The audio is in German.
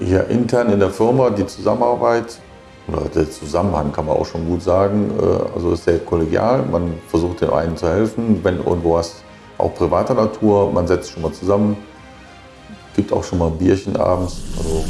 Hier intern in der Firma, die Zusammenarbeit oder der Zusammenhang kann man auch schon gut sagen, äh, also ist sehr kollegial. Man versucht dem einen zu helfen, wenn irgendwo was auch privater Natur, man setzt schon mal zusammen, gibt auch schon mal ein Bierchen abends. Also